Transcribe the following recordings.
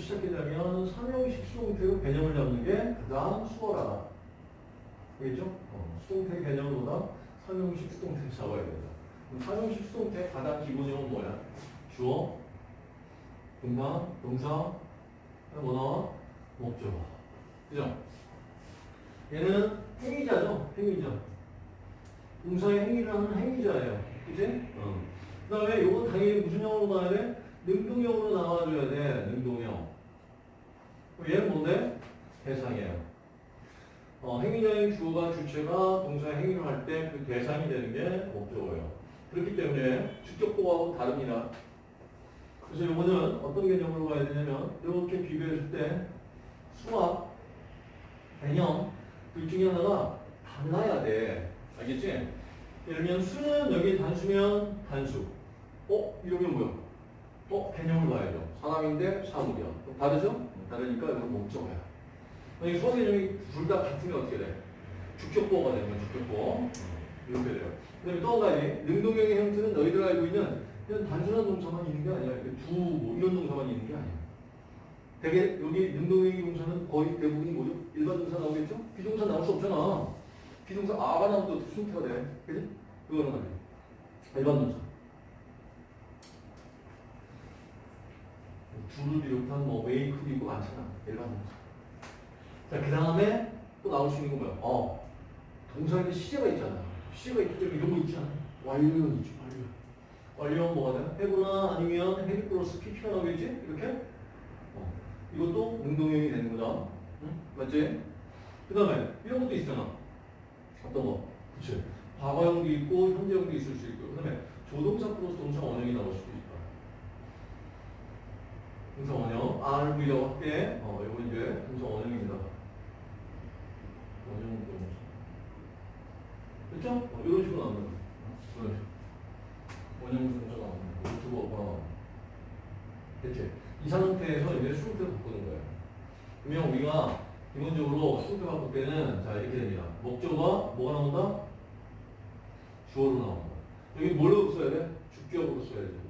어디서부터 시작했냐면 삼형 식 수동태의 개념을 잡는 게 가장 수월하다. 알겠죠? 어, 수동태 개념보다 삼형식 수동태를 잡아야 된다. 그럼 삼형식 수동태 가장 기본형은 뭐야? 주어, 동사, 동사, 뭐 나와? 목적어. 그죠? 얘는 행위자죠? 행위자. 동사의 행위를 하는 행위자예요. 그치? 어. 그 다음에 요건 당연히 무슨 형으로 나와야 돼? 능동형으로 나와줘야 돼. 능동형. 얘는 뭔데? 대상이에요. 어, 행위자인 주어가 주체가 동사의 행위를 할 때 그 대상이 되는 게 목적어예요. 그렇기 때문에 주격보하고 다릅니다. 그래서 요거는 어떤 개념으로 봐야 되냐면 이렇게 비교했을 때 수학, 개념 둘 중에 하나가 달라야 돼. 알겠지? 예를 들면 수는 여기 단수면 단수. 어? 이러면 뭐야? 어? 개념을 봐야죠. 사람인데 사물이야. 다르죠? 다르니까 이건 목적어야. 만약에 수학 개념이 둘 다 같으면 어떻게 돼? 주격보가 되는 거야, 주격보. 이렇게 돼요. 그 다음에 또한 가지, 능동형의 형태는 너희들 알고 있는 그냥 단순한 동사만 있는 게 아니야. 이렇게 두, 뭐 이런 동사만 있는 게 아니야. 되게 여기 능동형의 동사는 거의 대부분이 뭐죠? 일반 동사 나오겠죠? 비동사 나올 수 없잖아. 비동사 아가 나오면 또 순태가 돼. 그지? 그거는 아니야. 일반 동사. 줄을 비롯한 뭐 메이크도 있고 많잖아. 일반 동사. 자, 그 다음에 또 나올 수 있는 건 뭐야? 어. 동사에는 시제가 있잖아. 시제가 있기 때문에 이런 거 있잖아. 완료는 있지, 완료. 완료는 뭐가 돼? 해구나 아니면 헤비 플러스 PP가 나오겠지? 이렇게? 어. 이것도 능동형이 되는 거다. 응? 맞지? 그 다음에 이런 것도 있잖아. 어떤 거? 그치? 과거형도 있고 현재형도 있을 수 있고 그 다음에 조동사 플러스 동사 원형이 나올 수도 있다. 동사 원형 RV라고 할게 어, 이거 이제 동사 원형입니다. 원형. 그렇죠? 어, 이런 식으로 나오는 거. 이런 식으로. 원형 동사 나오는 거. 유튜버가 대체 이 상태에서 이제 수동태로 바꾸는 거예요. 그러면 우리가 기본적으로 수동태 바꿀 때는 자 이렇게 됩니다. 목적어가 뭐가 나온다? 주어로 나온다. 여기 뭘로 써야 돼? 주격으로 써야지.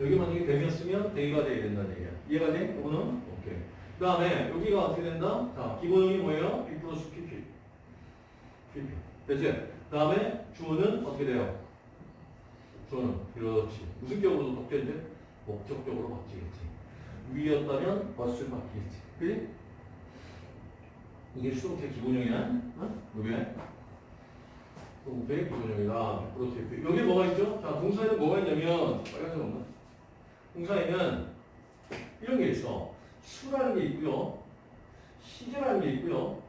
여기 만약에 대면 쓰면 대가 돼야 된다는 얘기야. 이해가 돼? 이거는? 오케이. 그 다음에 여기가 어떻게 된다? 자, 기본형이 뭐예요? B 플러스 PP. PP. 됐지? 그 다음에 주어는 어떻게 돼요? 주어는 그렇지. 무슨 격으로 바뀌었지? 목적격으로 바뀌겠지. 위였다면 버스를 바뀌겠지. 그지? 이게 수동태 기본형이야. 어? 이게 수동태 기본형이다. 프로토티프. 여기 뭐가 있죠? 자, 동사에는 뭐가 있냐면 빨간색 없나? 동사에는 이런 게 있어. 수라는 게 있고요. 시제라는 게 있고요.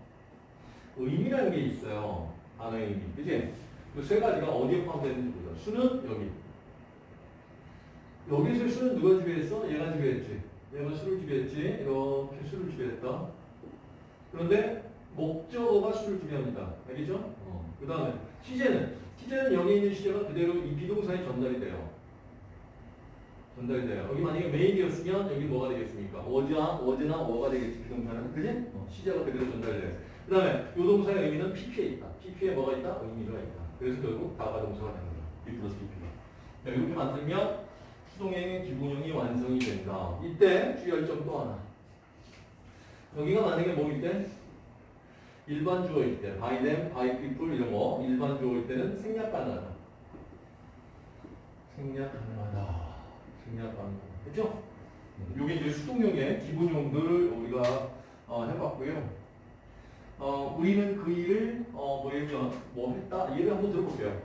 의미라는 게 있어요. 단어의 의미. 그지? 그세 가지가 어디에 포함되는지 보자. 수는 여기. 여기서 수는 누가 지배했어? 얘가 지배했지. 얘가 수를 지배했지. 이렇게 수를 지배했다. 그런데 목적어가 수를 지배합니다. 알겠죠? 어. 그 다음에 시제는 시제는 여기 있는 시제가 그대로 이 비동사에 전달이 돼요. 전달이 돼요. 여기 만약에 메인이었으면 여기 뭐가 되겠습니까? 워즈나 워즈나 워가 되겠지 비동사는 그지? 어. 시제가 그대로 전달돼요. 그 다음에 요 동사의 의미는 PP에 있다. PP에 뭐가 있다? 의미가 있다. 그래서 결국 다가 동사가 거야. B 플러스 PP가. 이렇게 만들면 수동의 기본형이 완성이 된다. 이때 주의할 점 또 하나. 여기가 만약에 뭐일 때? 일반 주어일 때, by them, by people 이런 거 일반 주어일 때는 생략 가능하다. 생략 가능하다. 생략 가능하다. 그렇죠? 이게 이제 수동형의 기본형들을 우리가 어, 해봤고요. 어, 우리는 그 일을 어, 뭐 예를 들면 뭐 했다. 예를 한번 들어볼게요.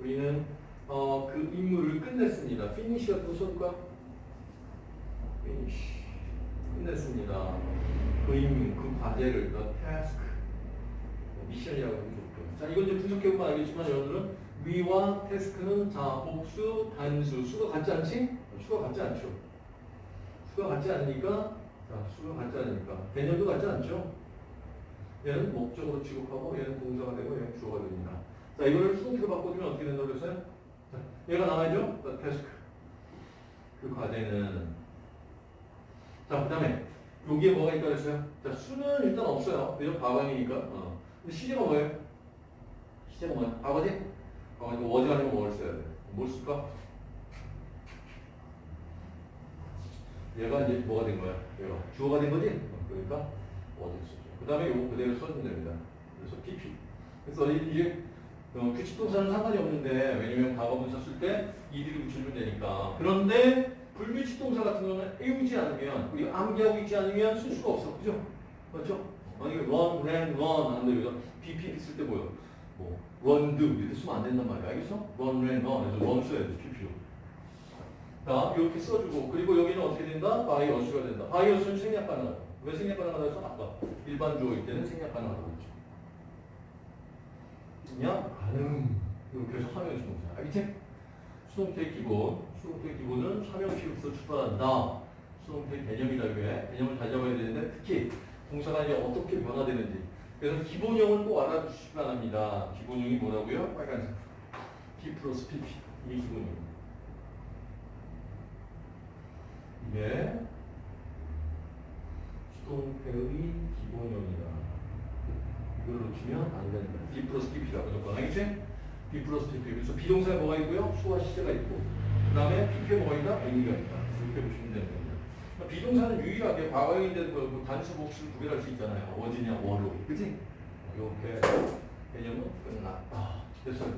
우리는 어, 그 임무를 끝냈습니다. finish가 또 써볼까? finish. 끝냈습니다. 그 임무, 그 과제를, the task, 미션이라고 좋고요. 자, 이건 이제 분석해 보면 알겠지만 여러분들은 위와 task는 자, 복수, 단수, 수가 같지 않지? 수가 같지 않죠. 수가 같지 않으니까, 자, 수가 같지 않으니까, 개념도 같지 않죠? 얘는 목적으로 취급하고, 얘는 동사가 되고, 얘는 주어가 됩니다. 자, 이거를 수동태로 바꿔주면 어떻게 된다고 그랬어요? 자, 얘가 나와야죠? The task. 그 과제는 자, 그 다음에 여기에 뭐가 있다 그랬어요? 자, 수는 일단 없어요. 그죠? 과거형이니까. 어. 시제가 뭐예요? 시제가 뭐야? 과거지? 과거니까 워즈 아니면 뭘 써야 돼? 뭘 쓸까? 얘가 이제 뭐가 된 거야? 얘가 주어가 된 거지? 어, 그러니까 워즈 쓰죠. 그 다음에 이거 그대로 써주면 됩니다. 그래서 PP. 그래서 이게 어, 규칙 동사는 상관이 없는데 왜냐면 과거 분사 쓸 때 이들을 붙여주면 되니까 그런데 불규칙 동사 같은 경우는 애우지 않으면 우리 암기하고 있지 않으면 쓸 수가 없어 그죠? 그렇죠? 어, 이거 run, ran, run 하는데 여기서 BP 쓸 때 뭐요? 뭐 run, do 이렇게 쓰면 안 된단 말이야. 알겠어? run, ran, run 그래서 run 써야 돼. PP로. 자, 이렇게 써주고 그리고 여기는 어떻게 된다? us가 된다. us는 생략 가능하다. 왜 생략 가능하다 해서 아까 일반 주어일 때는 생략 가능하다고 했죠. 그냥 가능. 해서 사명식 동사. 알겠지? 수동태 기본. 수동태 기본은 사명식으로서 출발한다. 수동태 개념이다 이게. 개념을 잘 잡아야 되는데 특히 이제 어떻게 변화되는지. 그래서 기본형을 꼭 알아주시기 바랍니다. 기본형이 뭐라고요? 빨간색. B 플러스 PP. 이게 기본형입니다. 이게 수동태의 기본형이다. 이걸 놓치면 안 된다. B 플러스 PP가 무조건 알겠지? B 플러스 PP. 그래서 비동사에 뭐가 있고요? 수와 시제가 있고 그 다음에 PP에 뭐가 있다? A가 있다. 이렇게 보시면 겁니다. 비동사는 유일하게 과거인데 뭐 단수 복수를 구별할 수 있잖아요. 어디냐, 뭐로. 그치? 이렇게 개념은 끝났다. 됐어요.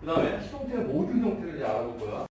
그 다음에 수동태 모든 형태를 이제 알아볼 거야.